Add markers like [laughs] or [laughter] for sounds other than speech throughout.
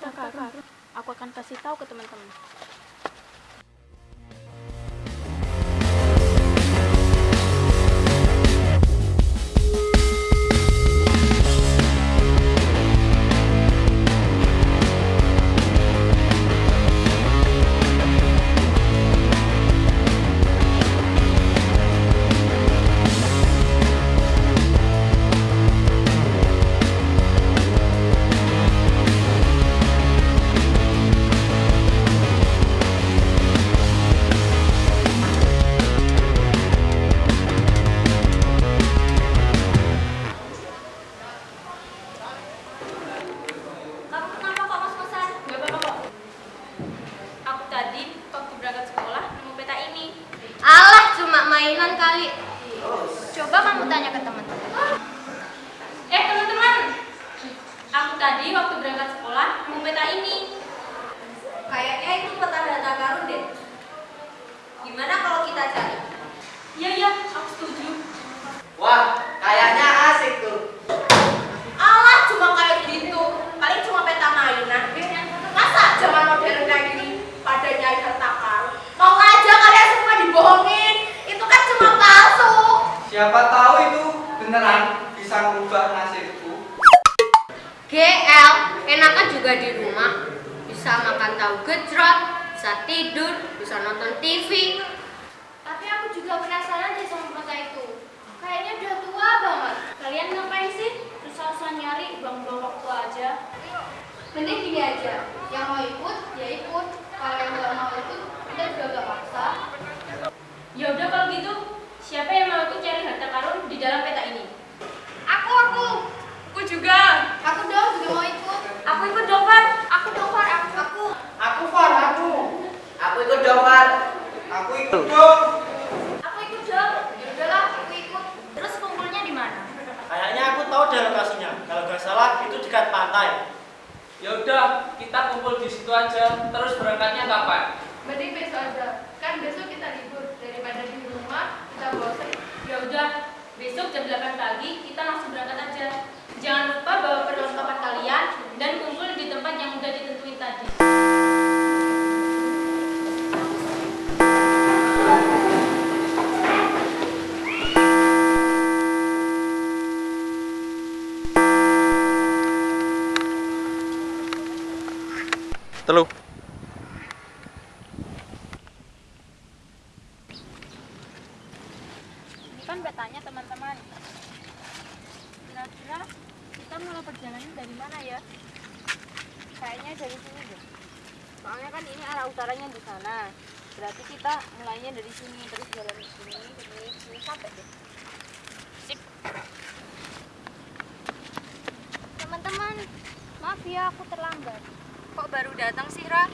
karun. Aku akan kasih tahu ke teman-teman. Waktu berangkat sekolah nemu peta ini. Kayaknya itu peta data karun deh. Gimana kalau kita cari? Iya iya, aku setuju. Wah, kayaknya asik tuh. Alah, cuma kayak gitu. Paling cuma peta mainan. Masa zaman modern kayak gini pada nyari harta karun? Mau aja kalian semua dibohongin. Itu kan cuma palsu. Siapa tahu itu beneran bisa merubah nasibku. GL, enakan juga di rumah. Bisa makan tahu gejrot, bisa tidur, bisa nonton TV. Tapi aku juga penasaran deh sama peta itu. Kayaknya udah tua banget. Kalian ngapain sih? Susah-susah nyari, buang-buang waktu aja. Mending gini aja, yang mau ikut ya ikut. Kalau yang nggak mau ikut, kita juga gak paksa. Ya udah kalau gitu, siapa yang mau ikut cari harta karun di dalam peta ini? Aku, Aku juga. aku dong juga mau ikut. Aku ikut dong, Far. Aku dong, Far, aku, aku. Aku Far, aku. Aku ikut dong, Far. Aku ikut dong. Aku ikut dong. Ya udahlah, aku ikut. Terus kumpulnya di mana? Kayaknya aku tahu deh lokasinya. Kalau nggak salah itu dekat pantai. Ya udah, kita kumpul di situ aja. Terus berangkatnya kapan? Mending besok aja. Kan besok kita libur daripada di rumah kita bosan. Ya udah, besok jam 8 pagi kita langsung berangkat aja. Jangan lupa bawa perlengkapan kalian dan kumpul di tempat yang udah ditentuin tadi. Telu. Ini kan petanya teman-teman. Kira-kira kita mulai perjalanan dari mana ya? Kayaknya dari sini deh. Soalnya kan ini arah utaranya di sana. Berarti kita mulainya dari sini terus jalan ke sini, ke sini, ke sini sampai deh. Sip. Teman-teman, maaf ya aku terlambat. Kok baru datang sih, Ra?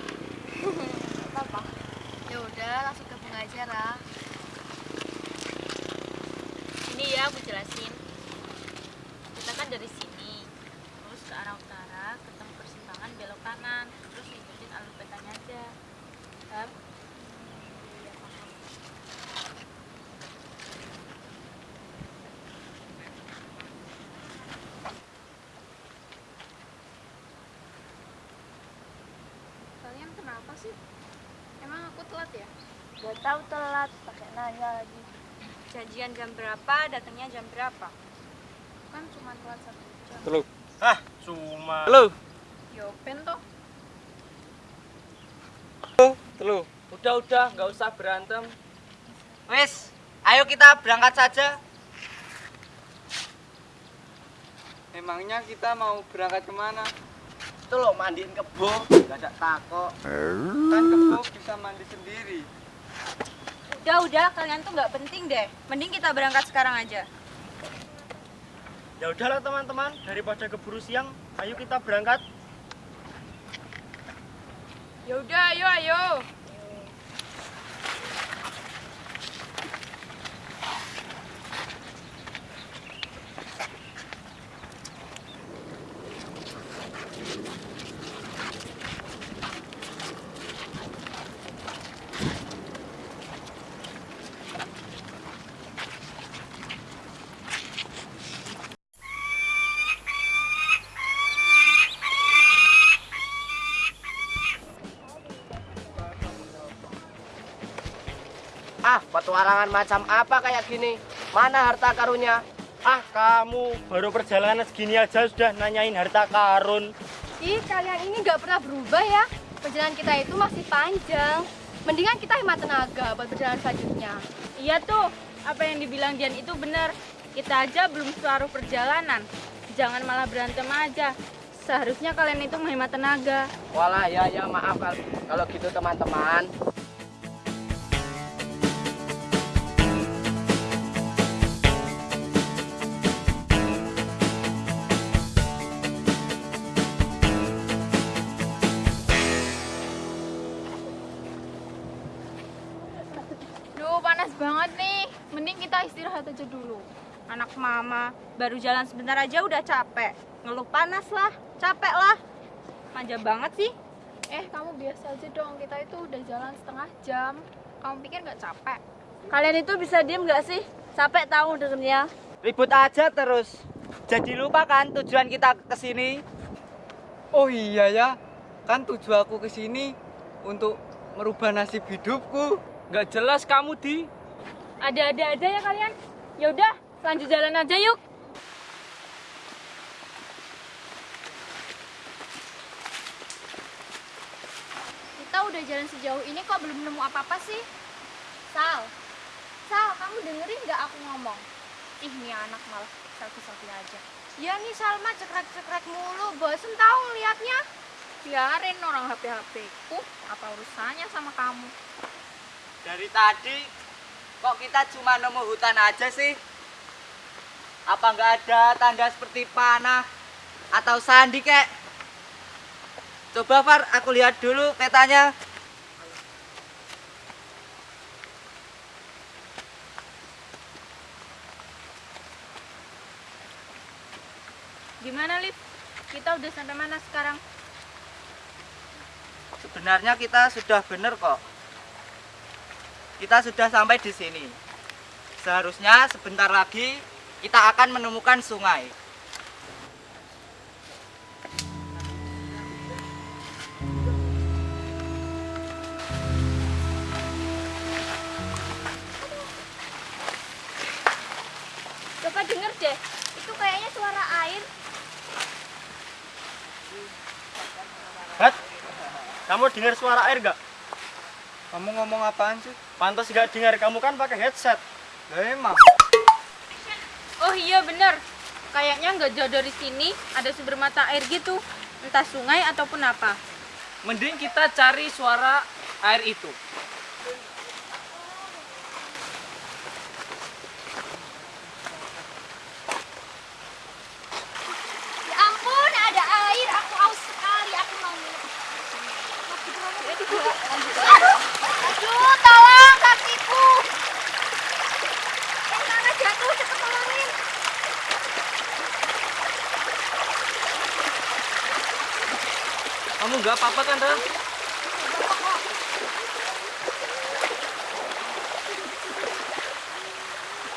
[laughs] Apa? Ya udah, langsung ke bunga aja, Ra. Ini ya aku jelasin. Kita kan dari sini, terus ke arah utara, ketemu persimpangan belok kanan, terus ikutin alur petanya aja. Paham? Iya, paham. Kenapa sih? Emang aku telat ya? Gak tahu telat, pakai nanya lagi. Janjian jam berapa, datangnya jam berapa? Kan cuma telat satu jam. Telu. Hah, cuma. Telu. Yo, pen toh. Telu. Udah, udah, nggak usah berantem. Wis, ayo kita berangkat saja. Emangnya kita mau berangkat ke mana? Itu loh mandiin kebo, nggak ada takok. Kan kebo bisa mandi sendiri. Udah, udah, kalian tuh nggak penting deh. Mending kita berangkat sekarang aja. Ya udahlah teman-teman, daripada keburu siang, ayo kita berangkat. Ya udah, ayo, ayo. Petualangan macam apa kayak gini? Mana harta karunnya? Ah, kamu baru perjalanan segini aja sudah nanyain harta karun. Ih, kalian ini nggak pernah berubah ya. Perjalanan kita itu masih panjang. Mendingan kita hemat tenaga buat perjalanan selanjutnya. Iya tuh, apa yang dibilang Dian itu benar. Kita aja belum separuh perjalanan. Jangan malah berantem aja. Seharusnya kalian itu menghemat tenaga. Walah ya ya maaf kalau, kalau gitu teman-teman. Panas banget nih. Mending kita istirahat aja dulu. Anak mama, baru jalan sebentar aja udah capek. Ngeluh panas lah, capek lah. Manja banget sih. Eh, kamu biasa aja dong. Kita itu udah jalan setengah jam. Kamu pikir nggak capek? Kalian itu bisa diem gak sih? Capek tahu dengernya. Ribut aja terus. Jadi lupa kan tujuan kita ke sini? Oh iya ya, kan tujuan aku ke sini untuk merubah nasib hidupku. Nggak jelas kamu di. Ada-ada aja ya kalian. Ya udah, lanjut jalan aja yuk. Kita udah jalan sejauh ini kok belum nemu apa-apa sih? Sal, Sal, kamu dengerin nggak aku ngomong? Ih, nih anak malah selfie-selfie aja. Ya nih Salma cekrek-cekrek mulu, bosen tahu ngeliatnya. Biarin orang HP-HP ku, apa urusannya sama kamu? Dari tadi kok kita cuma nemu hutan aja sih? Apa nggak ada tanda seperti panah atau sandi kek? Coba Far, aku lihat dulu petanya. Gimana, Lip? Kita udah sampai mana sekarang? Sebenarnya kita sudah benar kok. Kita sudah sampai di sini. Seharusnya sebentar lagi kita akan menemukan sungai. Coba denger deh, itu kayaknya suara air. Hat, kamu dengar suara air gak? Kamu ngomong apaan sih? Pantas gak dengar, kamu kan pakai headset. Lah emang. Oh iya bener. Kayaknya nggak jauh dari sini ada sumber mata air gitu. Entah sungai ataupun apa. Mending kita cari suara air itu. Ya ampun, ada air. Aku haus sekali. Aku mau minum. Aduh, aduh, tolong kakiku. Eh, mana jatuh? Cepet tolongin. Kan, Ra?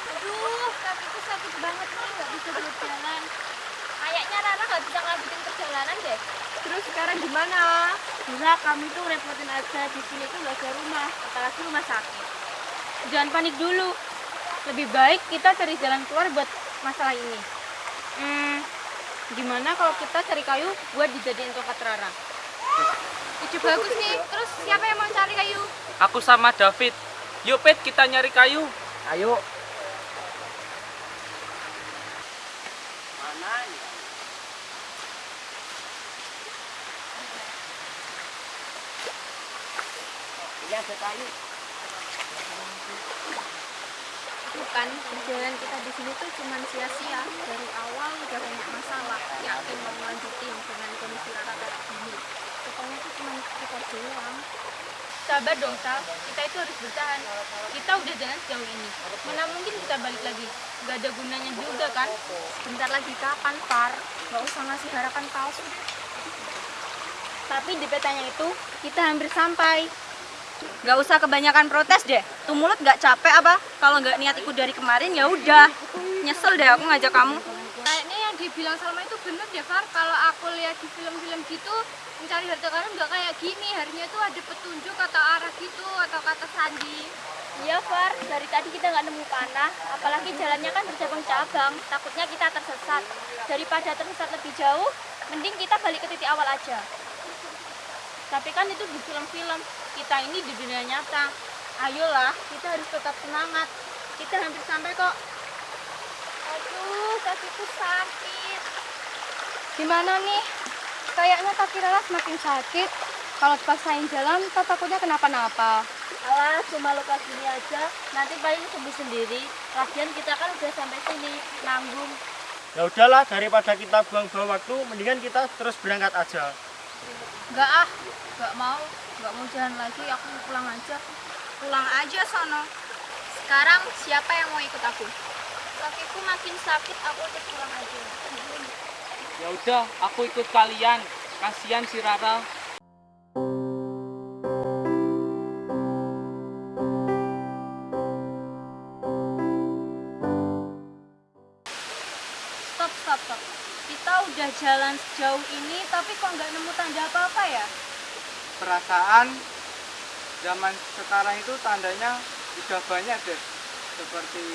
Aduh, kakiku sakit banget nih, nggak bisa berjalan. Kayaknya Rara nggak bisa ngelanjutin perjalanan deh. Terus sekarang gimana? Bisa kami tuh repotin aja di sini tuh nggak ada rumah, apalagi rumah sakit. Jangan panik dulu. Lebih baik kita cari jalan keluar buat masalah ini. Hmm, gimana kalau kita cari kayu buat dijadiin tongkat Rara? Ide bagus nih. Terus siapa yang mau cari kayu? Aku sama David. Yuk, Pet, kita nyari kayu. Ayo. Ini ada kayu. Bukan, perjalanan kita di sini tuh cuma sia-sia. Dari awal udah banyak masalah. Yakin mau lanjutin dengan kondisi Rara kayak gini. Pokoknya tuh cuma kita doang. Sabar dong, Sal. Kita itu harus bertahan. Kita udah jalan sejauh ini. Mana mungkin kita balik lagi? Gak ada gunanya juga kan? Bentar lagi kapan, Far? Gak usah ngasih harapan palsu. Tapi di petanya itu kita hampir sampai. Gak usah kebanyakan protes deh. Tuh mulut gak capek apa? Kalau nggak niat ikut dari kemarin ya udah. Nyesel deh aku ngajak kamu. Dibilang Salma itu bener deh, Far. Kalau aku lihat di film-film gitu, mencari harta karun nggak kayak gini. Harinya tuh ada petunjuk atau arah gitu, atau kata sandi. Iya, Far. Dari tadi kita nggak nemu panah. Apalagi jalannya kan bercabang-cabang. Takutnya kita tersesat. Daripada tersesat lebih jauh, mending kita balik ke titik awal aja. Tapi kan itu di film-film. Kita ini di dunia nyata. Ayolah, kita harus tetap semangat. Kita hampir sampai kok. Kakiku sakit. Gimana nih? Kayaknya kaki Rara semakin sakit. Kalau dipaksain jalan, tak takutnya kenapa-napa. Alah, cuma luka gini aja. Nanti paling sembuh sendiri. Lagian kita kan udah sampai sini, nanggung. Ya udahlah, daripada kita buang-buang waktu, mendingan kita terus berangkat aja. Enggak ah, enggak mau. Enggak mau jalan lagi, aku pulang aja. Pulang aja sono. Sekarang siapa yang mau ikut aku? Kakiku makin sakit, aku ikut pulang aja. Ya udah, aku ikut kalian. Kasihan si Rara. Stop, stop, stop. Kita udah jalan sejauh ini, tapi kok nggak nemu tanda apa-apa ya? Perasaan zaman sekarang itu tandanya udah banyak deh. Seperti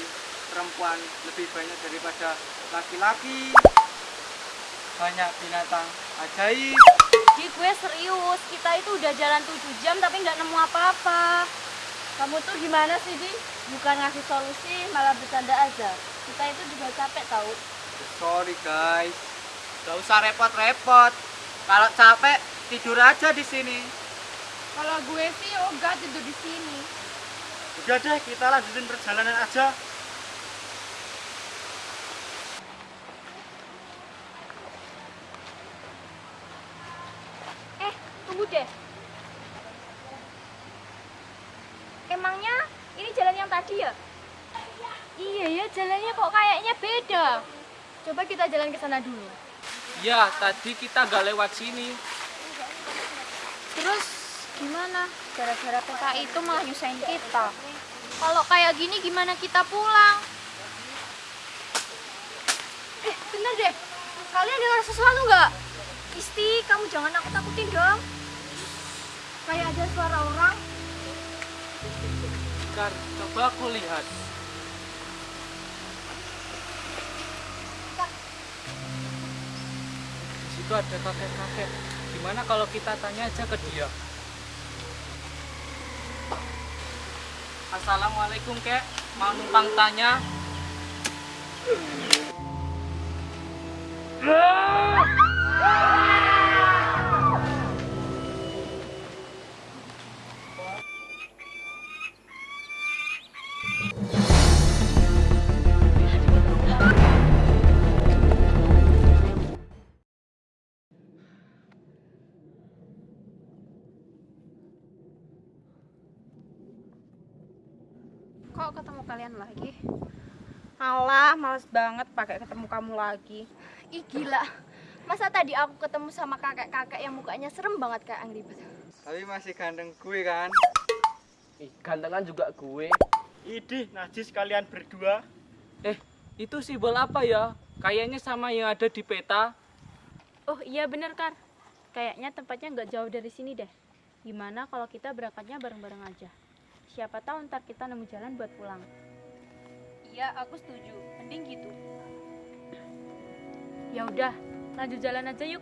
perempuan lebih banyak daripada laki-laki. Banyak binatang ajaib. Di gue serius, kita itu udah jalan 7 jam tapi nggak nemu apa-apa. Kamu tuh gimana sih, Di? Bukan ngasih solusi, malah bercanda aja. Kita itu juga capek tahu. Sorry guys. Gak usah repot-repot. Kalau capek, tidur aja di sini. Kalau gue sih ogah tidur di sini. Udah deh, kita lanjutin perjalanan aja. Eh, tunggu deh. Emangnya ini jalan yang tadi ya? Iya ya, jalannya kok kayaknya beda. Coba kita jalan ke sana dulu. Ya, tadi kita gak lewat sini. Terus gimana? Gara-gara peta itu malah nyusahin kita. Kalau kayak gini gimana kita pulang? Eh, bener deh. Kalian dengar sesuatu nggak? Isti, kamu jangan nakut-nakutin dong. Kayak ada suara orang. Kar, coba aku lihat. Di situ ada kakek-kakek. Gimana kalau kita tanya aja ke dia? Assalamualaikum kek, mau numpang tanya? Kok ketemu kalian lagi? Alah, males banget pakai ketemu kamu lagi. Ih gila. Masa tadi aku ketemu sama kakek-kakek yang mukanya serem banget kayak Angry Birds? Tapi masih ganteng gue kan. Ih, gantengan juga gue. Idih, najis kalian berdua. Eh, itu simbol apa ya? Kayaknya sama yang ada di peta. Oh iya bener Kar. Kayaknya tempatnya nggak jauh dari sini deh. Gimana kalau kita berangkatnya bareng-bareng aja? Siapa tahu ntar kita nemu jalan buat pulang. Iya, aku setuju. Mending gitu. Ya udah, lanjut jalan aja yuk.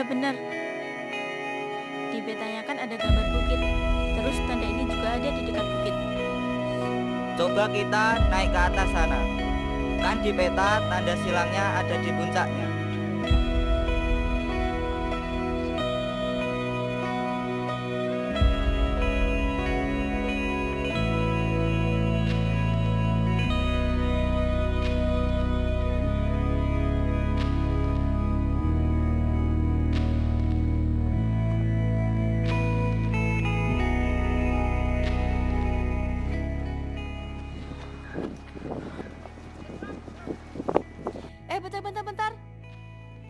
Iya benar. Di petanya kan ada gambar bukit. Terus tanda ini juga ada di dekat bukit. Coba kita naik ke atas sana. Kan di peta tanda silangnya ada di puncaknya.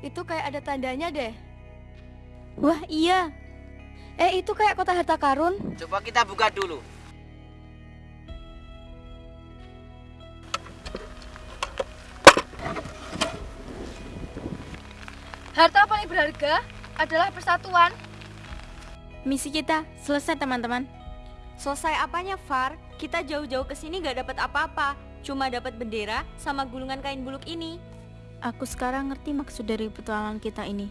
Itu kayak ada tandanya deh. Wah, iya. Eh, itu kayak kota harta karun. Coba kita buka dulu. Harta paling berharga adalah persatuan. Misi kita selesai teman-teman. Selesai apanya Far? Kita jauh-jauh ke sini gak dapat apa-apa. Cuma dapat bendera sama gulungan kain buluk ini. Aku sekarang ngerti maksud dari petualangan kita ini.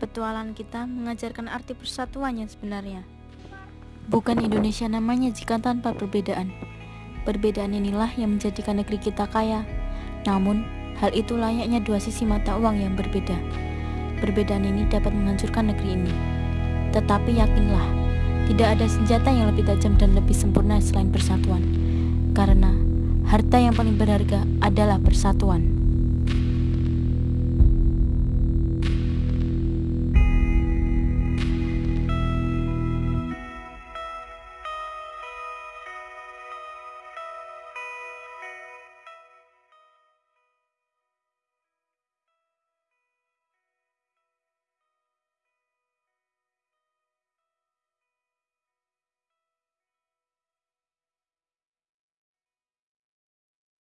Petualangan kita mengajarkan arti persatuan yang sebenarnya. Bukan Indonesia namanya jika tanpa perbedaan. Perbedaan inilah yang menjadikan negeri kita kaya. Namun, hal itu layaknya dua sisi mata uang yang berbeda. Perbedaan ini dapat menghancurkan negeri ini. Tetapi yakinlah, tidak ada senjata yang lebih tajam dan lebih sempurna selain persatuan. Karena harta yang paling berharga adalah persatuan.